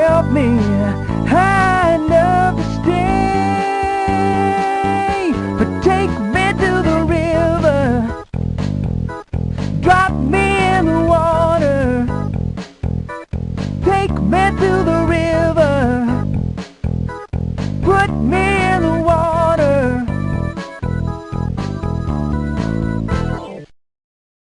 help me and stay. But take me to the river, drop me in the water. Take me to the river, put me